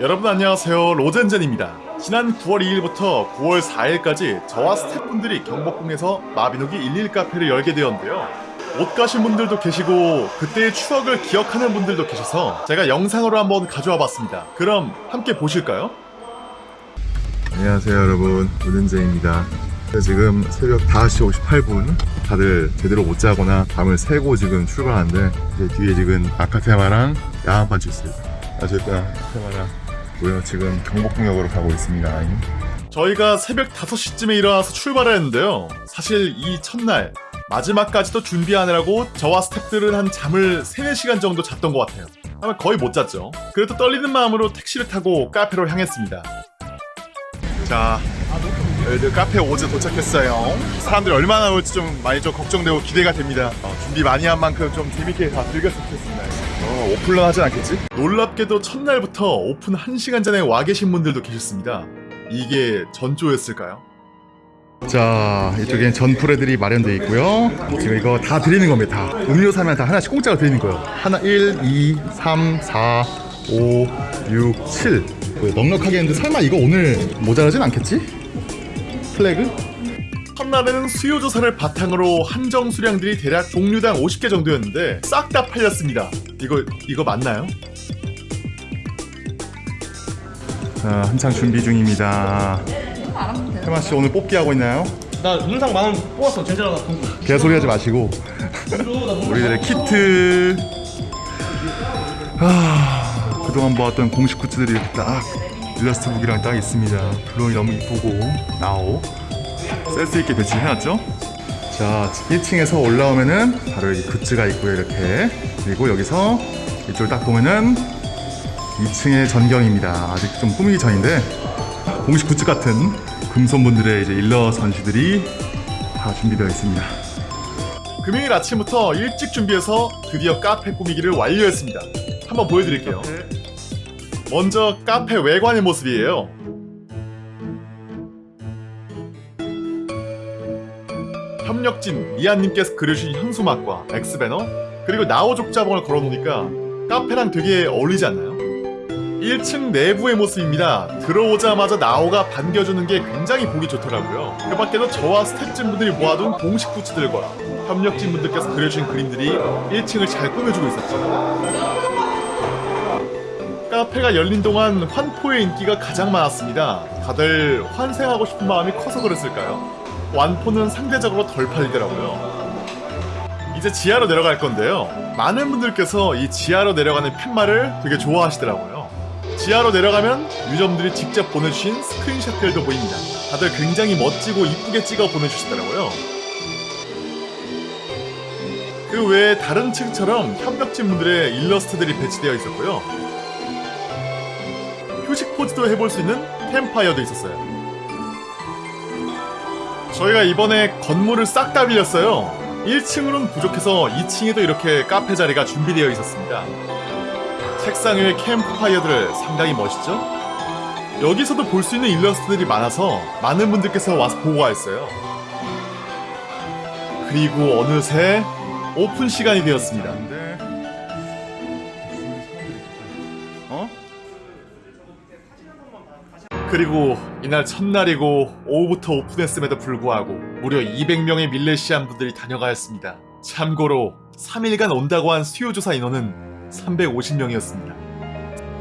여러분 안녕하세요. 로젠젠입니다. 지난 9월 2일부터 9월 4일까지 저와 스태프분들이 경복궁에서 마비노기 11 카페를 열게 되었는데요. 못 가신 분들도 계시고 그때의 추억을 기억하는 분들도 계셔서 제가 영상으로 한번 가져와 봤습니다. 그럼 함께 보실까요? 안녕하세요 여러분. 오른재입니다. 지금 새벽 5시 58분 다들 제대로 못 자거나 밤을 새고 지금 출발하는데 제 뒤에 지금 아카테마랑 야한판치 있습니다. 어쨌든 아카테마랑 고요. 지금 경복궁역으로 가고 있습니다. 저희가 새벽 5시쯤에 일어나서 출발을 했는데요. 사실 이 첫날 마지막까지도 준비하느라고 저와 스태프들은 한 잠을 3, 4시간 정도 잤던 것 같아요. 아마 거의 못 잤죠. 그래도 떨리는 마음으로 택시를 타고 카페로 향했습니다. 자 저희들 카페 오즈 도착했어요. 사람들이 얼마나 올지 좀 많이 좀 걱정되고 기대가 됩니다. 어, 준비 많이 한 만큼 좀 재밌게 다 즐겼으면 좋겠습니다. 어, 오픈런 하진 않겠지? 놀랍게도 첫날부터 오픈 1시간 전에 와 계신 분들도 계셨습니다. 이게 전조였을까요? 자 이쪽엔 전풀애들이 마련되어 있고요. 지금 이거 다 드리는 겁니다. 다 음료 사면 다 하나씩 공짜로 드리는 거예요. 하나 1, 2, 3, 4, 5, 6, 7 넉넉하게 했는데 설마 이거 오늘 모자라진 않겠지? 플래그? 첫날에는 수요조사를 바탕으로 한정 수량들이 대략 종류당 50개 정도였는데 싹 다 팔렸습니다 이거 이거 맞나요? 자 한창 준비 중입니다 해마씨 오늘 뽑기 하고 있나요? 나 문상 만원 뽑았어 젠제라가 돈 개소리 하지 마시고 우리들의 키트 아, 그동안 모았던 공식 굿즈들이 딱 일러스트 북이랑 딱 있습니다. 블록이 너무 이쁘고. 나오. 센스 있게 배치해놨죠? 자 1층에서 올라오면은 바로 여기 굿즈가 있고요 이렇게. 그리고 여기서 이쪽을 딱 보면은 2층의 전경입니다. 아직 좀 꾸미기 전인데 공식 굿즈 같은 금손분들의 이제 일러 전시들이 다 준비되어 있습니다. 금요일 아침부터 일찍 준비해서 드디어 카페 꾸미기를 완료했습니다. 한번 보여드릴게요 먼저 카페 외관의 모습이에요 협력진 미안님께서 그려주신 현수막과 엑스배너 그리고 나오 족 자봉을 걸어놓으니까 카페랑 되게 어울리지 않나요? 1층 내부의 모습입니다. 들어오자마자 나오가 반겨주는 게 굉장히 보기 좋더라고요. 그 밖에도 저와 스태프진분들이 모아둔 공식 굿즈들과 협력진분들께서 그려주신 그림들이 1층을 잘 꾸며주고 있었죠. 카페가 열린 동안 환포의 인기가 가장 많았습니다. 다들 환생하고 싶은 마음이 커서 그랬을까요? 완포는 상대적으로 덜 팔리더라고요. 이제 지하로 내려갈 건데요. 많은 분들께서 이 지하로 내려가는 팻말을 되게 좋아하시더라고요. 지하로 내려가면 유저분들이 직접 보내주신 스크린샷들도 보입니다. 다들 굉장히 멋지고 이쁘게 찍어 보내주시더라고요. 그 외에 다른 층처럼 협력진 분들의 일러스트들이 배치되어 있었고요. 휴식 포즈도 해볼 수 있는 캠파이어도 있었어요. 저희가 이번에 건물을 싹 다 빌렸어요. 1층으로는 부족해서 2층에도 이렇게 카페 자리가 준비되어 있었습니다. 책상 위의 캠프파이어들 상당히 멋있죠? 여기서도 볼 수 있는 일러스트들이 많아서 많은 분들께서 와서 보고 가있어요 그리고 어느새 오픈 시간이 되었습니다 그리고 이날 첫날이고 오후부터 오픈했음에도 불구하고 무려 200명의 밀레시안 분들이 다녀가 했습니다 참고로 3일간 온다고 한 수요조사 인원은 350명이었습니다.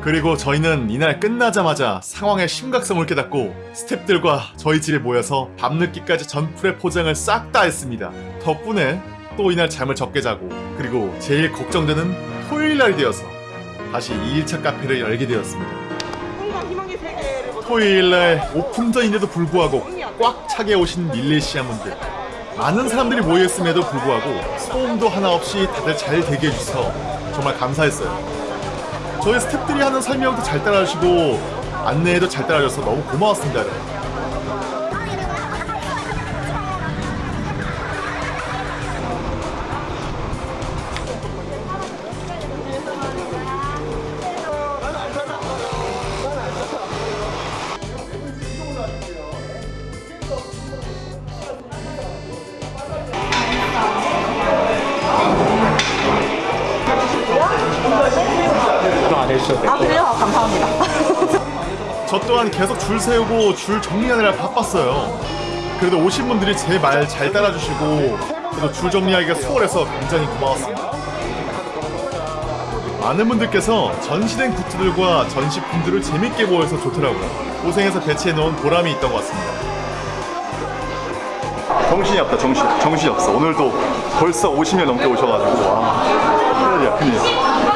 그리고 저희는 이날 끝나자마자 상황의 심각성을 깨닫고 스탭들과 저희 집에 모여서 밤늦게까지 전풀의 포장을 싹 다 했습니다. 덕분에 또 이날 잠을 적게 자고 그리고 제일 걱정되는 토요일 날이 되어서 다시 2일차 카페를 열게 되었습니다. 토요일날 오픈전인데도 불구하고 꽉 차게 오신 밀레시아 분들 많은 사람들이 모여있음에도 불구하고 소음도 하나 없이 다들 잘 대기해 주셔서 정말 감사했어요. 저희 스태프들이 하는 설명도 잘 따라주시고 안내도 잘 따라줘서 너무 고마웠습니다. 내주셔도 아 그래요? 감사합니다. 저 또한 계속 줄 세우고 줄 정리하느라 바빴어요. 그래도 오신 분들이 제 말 잘 따라주시고 그래도 줄 정리하기가 수월해서 굉장히 고마웠습니다. 많은 분들께서 전시된 굿즈들과 전시품들을 재밌게 보여서 좋더라고요. 고생해서 배치해놓은 보람이 있던 것 같습니다. 정신이 없다 정신 정신이 없어. 오늘도 벌써 50년 넘게 오셔가지고 와 큰일이야 큰일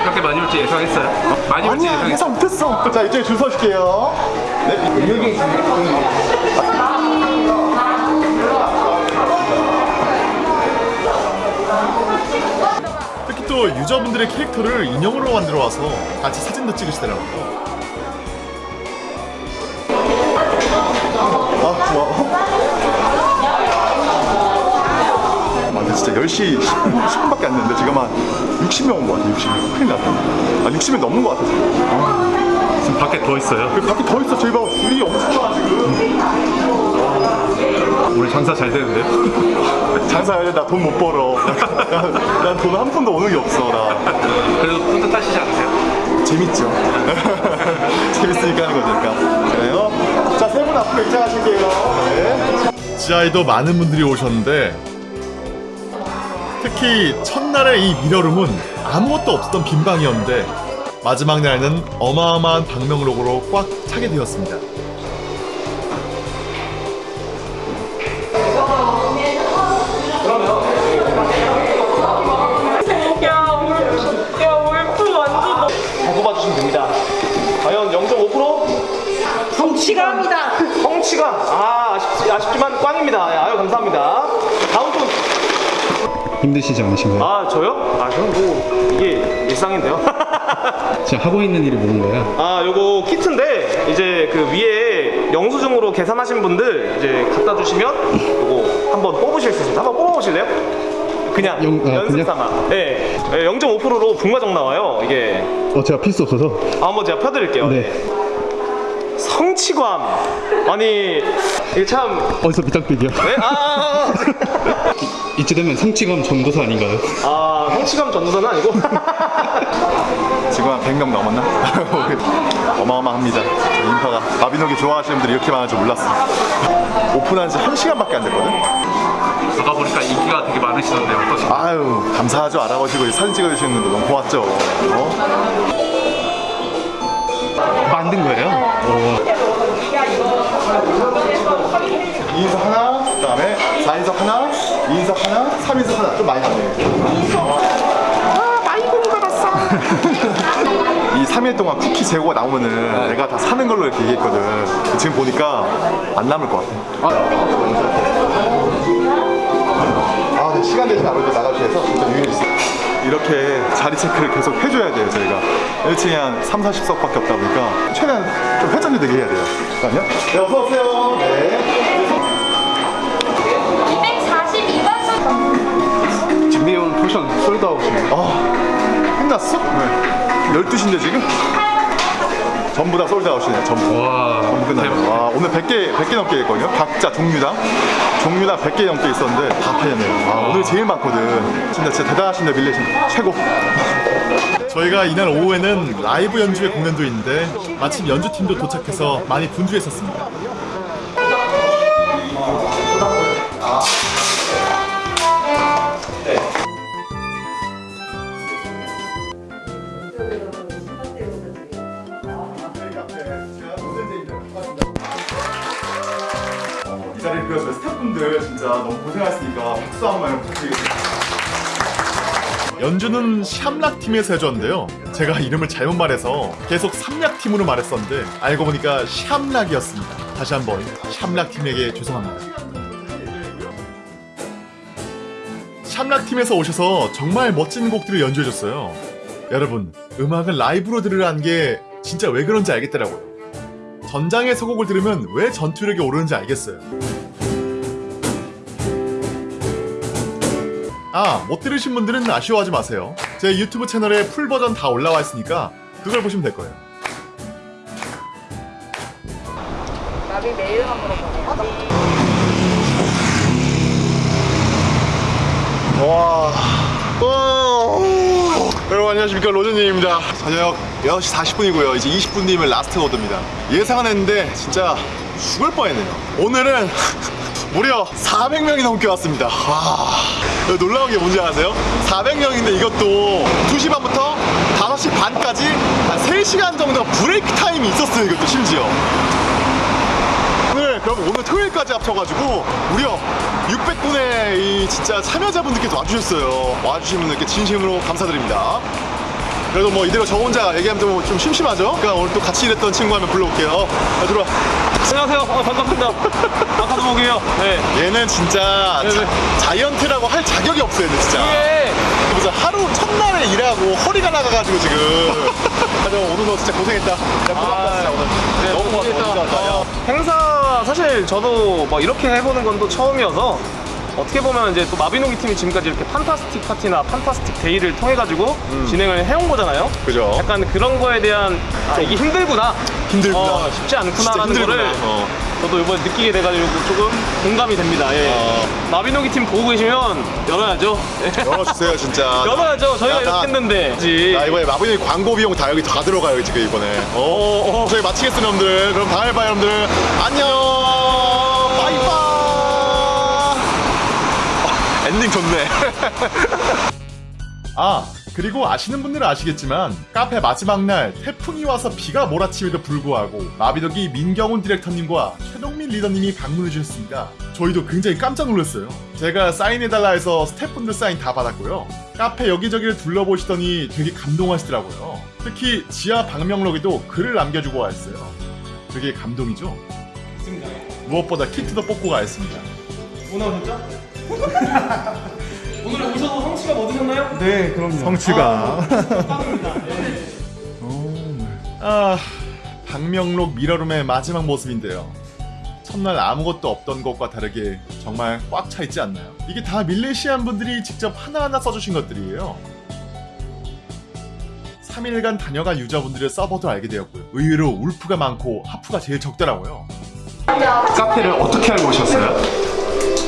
그렇게 많이 올지 예상했어요? 많이 올지 아니야 예상했어요? 예상 못했어. 자 이쪽에 줄 서실게요. 네. 여기 특히 또 유저분들의 캐릭터를 인형으로 만들어 와서 같이 사진도 찍으시더라고요. 10시 10분, 10분 밖에 안 됐는데 지금 한 60명 온 것 같아 60명? 큰일 났다. 아 60명 넘는 것 같아 지금 지금 밖에 더 있어요. 그 밖에 더 있어. 저희 봐 줄이 엄청 많아 지금. 오늘 장사 잘 되는데요? 장사해야 나돈 못 벌어. 난 돈 한 푼도 오는 게 없어 나. 그래도 뿌듯하시지 않으세요? 재밌죠. 재밌으니까 하는 거니까. 그래요? 자세 분 앞으로 입장하실게요. 네. 지하에도 많은 분들이 오셨는데 특히 첫날의 이 미러룸은 아무것도 없었던 빈 방이었는데 마지막 날에는 어마어마한 방명록으로 꽉 차게 되었습니다. 야, 울프, 야, 울프 완전 다 뽑아주시면 됩니다. 과연 0.5%? 성취감이다. 성취감. 아, 아쉽, 아쉽지만 꽝입니다. 네, 아유, 감사합니다. 힘드시지 않으신가요? 아, 저요? 아, 저는 뭐, 이게 일상인데요. 지금 하고 있는 일이 뭔가요? 아, 요거 키트인데, 이제 그 위에 영수증으로 계산하신 분들 이제 갖다 주시면 요거 한번 뽑으실 수 있습니다. 한번 뽑아보실래요? 그냥 영- 아, 연습? 삼아. 네. 0.5%로 분과정 나와요. 이게. 어 제가 필수 없어서 아, 한번 제가 펴드릴게요. 네. 성취감. 아니, 이게 참. 어디서 밑장빼기요? 네? 아, 아, 아, 이쯤 되면 성취감 전도사 아닌가요? 아, 성취감 전도사는 아니고. 지금 한 100명 넘었나? 어마어마합니다 저 인파가 마비노기 좋아하시는 분들이 이렇게 많을 줄 몰랐어 오픈한 지 1시간밖에 안 됐거든 아까 보니까 인기가 되게 많으시던데 어떠신가요? 아유 감사하죠 알아보시고 사진 찍어주시는 분들 너무 고맙죠 어? 만든 거예요? 어, 2인석 하나 그 다음에 4인석 하나 2인석 하나 3인석 하나. 좀 많이 나네 이 3일 동안 쿠키 재고가 나오면은 내가 다 사는 걸로 이렇게 얘기했거든. 지금 보니까 안 남을 것 같아. 아, 네, 시간 되시면 아무래도 나가주셔서 진짜 유일했어 이렇게 자리 체크를 계속 해줘야 돼요 저희가. 1층에 한 3, 40석밖에 없다 보니까 최대한 좀 회전이 되게 해야 돼요. 잠깐만요 네 어서오세요. 네. 242번 준비해온 potion sold out이네요. 아, 끝났어? 네. 12시인데 지금? 전부 다 sold out이네요 전부. 와 전부 끝나요. 와 오늘 100개 100개 넘게 했거든요. 각자 종류당. 종류당 100개 넘게 있었는데 다 팔렸네요. 아, 오늘 제일 많거든. 진짜 진짜 대단하신데 밀레신 최고. 저희가 이날 오후에는 라이브 연주회 공연도 있는데 마침 연주팀도 도착해서 많이 분주했었습니다. 진짜 너무 고생하셨으니까 박수 한 번 부탁드리겠습니다 연주는 샴락 팀에서 해줬는데요. 제가 이름을 잘못 말해서 계속 삼락 팀으로 말했었는데 알고 보니까 샴락이었습니다. 다시 한번 샴락 팀에게 죄송합니다. 샴락 팀에서 오셔서 정말 멋진 곡들을 연주해줬어요. 여러분, 음악은 라이브로 들으라는 게 진짜 왜 그런지 알겠더라고요. 전장의 서곡을 들으면 왜 전투력이 오르는지 알겠어요. 아, 못 들으신 분들은 아쉬워하지 마세요. 제 유튜브 채널에 full 버전 다 올라와 있으니까 그걸 보시면 될 거예요. 나비 메일만 물어보네. 와. 와. 여러분 안녕하십니까 로즈님입니다. 저녁 6시 40분이고요. 이제 20분 뒤면 last order입니다. 예상은 했는데 진짜 죽을 뻔했네요. 오늘은 무려 400명이 넘게 왔습니다. 와, 놀라운 게 뭔지 아세요? 400명인데 이것도 2시 반부터 5시 반까지 한 3시간 정도 break time이 있었어요. 이것도 심지어. 오늘 그럼 오늘 토요일까지 합쳐가지고 무려 600분의 이 진짜 참여자분들께서 와주셨어요. 와주신 분들께 진심으로 감사드립니다. 그래도 뭐 이대로 저 혼자 얘기하면 좀, 좀 심심하죠? 그러니까 오늘 또 같이 일했던 친구 한명 불러올게요. 자, 들어와. 안녕하세요. 어, 반갑습니다. 아카드목이에요. 네. 얘는 진짜 네, 네. 자, 이언트라고 할 자격이 없어요, 얘는 진짜. 이게 무슨 하루 첫날에 일하고 허리가 나가가지고 지금. 하여튼 오늘 너 진짜 고생했다. 야, 고맙다, 진짜 오늘. 네, 너무 고맙다. 어, 행사 사실 저도 막 이렇게 해보는 건 또 처음이어서 어떻게 보면 이제 또 마비노기 팀이 지금까지 이렇게 판타스틱 파티나 판타스틱 데이를 통해 가지고 진행을 해온 거잖아요. 음. 그죠. 약간 그런 거에 대한 아, 이게 힘들구나. 힘들구나. 어, 쉽지 않구나라는 힘들구나. 거를 어. 저도 이번에 느끼게 돼가지고 조금 공감이 됩니다. 예. 어. 마비노기 팀 보고 계시면 열어야죠. 예. 열어주세요, 진짜. 열어야죠. 저희가 야, 나- 이렇게 했는데. 그지. 나 이번에 마블이 광고 비용 다 여기 다 들어가요 지금 이번에 어, 어, 저희 마치겠습니다 여러분들 그럼 다음에 봐요 여러분들 안녕 엔딩 좋네 아 그리고 아시는 분들은 아시겠지만 카페 마지막 날 태풍이 와서 비가 몰아침에도 불구하고 마비노기 민경훈 디렉터님과 최동민 리더님이 방문해 주셨습니다. 저희도 굉장히 깜짝 놀랐어요. 제가 사인해달라 해서 스태프분들 사인 다 받았고요. 카페 여기저기를 둘러보시더니 되게 감동하시더라고요. 특히 지하 방명록에도 글을 남겨주고 왔어요. 되게 감동이죠? 무엇보다 키트도 뽑고 가였습니다. 오늘 오셨죠? 오늘 오셔서 성취가 얻으셨나요? 네, 그럼요. 성취가. 아, 방명록 미러룸의 마지막 모습인데요. 첫날 아무것도 없던 것과 다르게 정말 꽉 차 있지 않나요? 이게 다 밀레시안 분들이 직접 하나하나 써주신 것들이에요. 3일간 다녀간 유저분들의 서버도 알게 되었고요. 의외로 울프가 많고 하프가 제일 적더라고요. 카페를 어떻게 알고 오셨어요?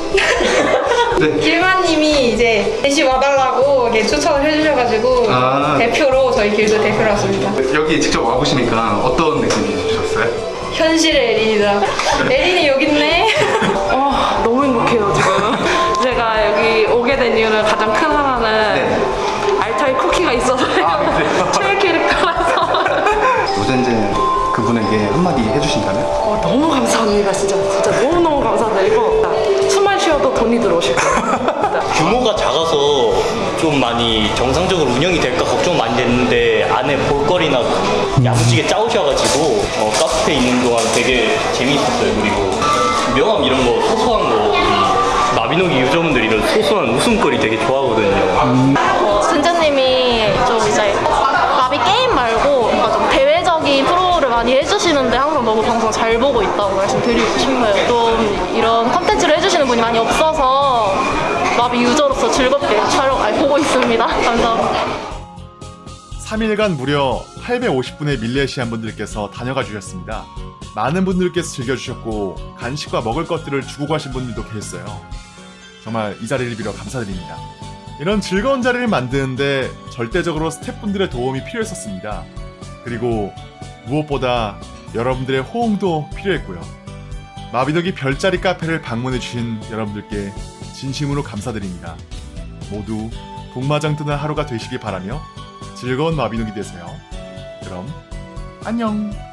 길마님이 이제 대시 와달라고 이렇게 추천을 해주셔가지고 아. 대표로 저희 길드 대표로 왔습니다. 여기 직접 와보시니까 어떤 느낌이 드셨어요? 현실의 에린이다. 에린이 여기 있네. 어, 너무 행복해요, 지금. 제가 여기 오게 된 이유는 가장 큰 하나는 네. 알타이 쿠키가 있어서요. 아? 최애 캐릭터라서. 노젠제 그분에게 한마디 해주신다면? 어, 너무 감사합니다, 진짜. 진짜 너무너무 감사드리고. 쉬어도 돈이 들어오실 거예요. 규모가 작아서 좀 많이 정상적으로 운영이 될까 걱정 많이 됐는데 안에 볼거리나 야무지게 짜오셔가지고 어, 카페 있는 동안 되게 재미있었어요. 그리고 명함 이런 거 소소한 거 마비노기 유저분들 이런 소소한 웃음거리 되게 좋아하거든요. 진재님이 좀 이제 나비 게임 말 많이 해주시는데 항상 너무 방송 잘 보고 있다고 말씀드리고 싶어요. 좀 이런 컨텐츠를 해주시는 분이 많이 없어서 나비 유저로서 즐겁게 촬영, 아니, 보고 있습니다. 감사합니다. 3일간 무려 850분의 밀레시안 분들께서 다녀가 주셨습니다. 많은 분들께서 즐겨주셨고 간식과 먹을 것들을 주고 가신 분들도 계셨어요. 정말 이 자리를 빌어 감사드립니다. 이런 즐거운 자리를 만드는데 절대적으로 스태프분들의 도움이 필요했었습니다. 그리고 무엇보다 여러분들의 호응도 필요했고요. 마비덕이 별자리 카페를 방문해주신 여러분들께 진심으로 감사드립니다. 모두 복마장 뜨는 하루가 되시길 바라며 즐거운 마비노기 되세요. 그럼 안녕.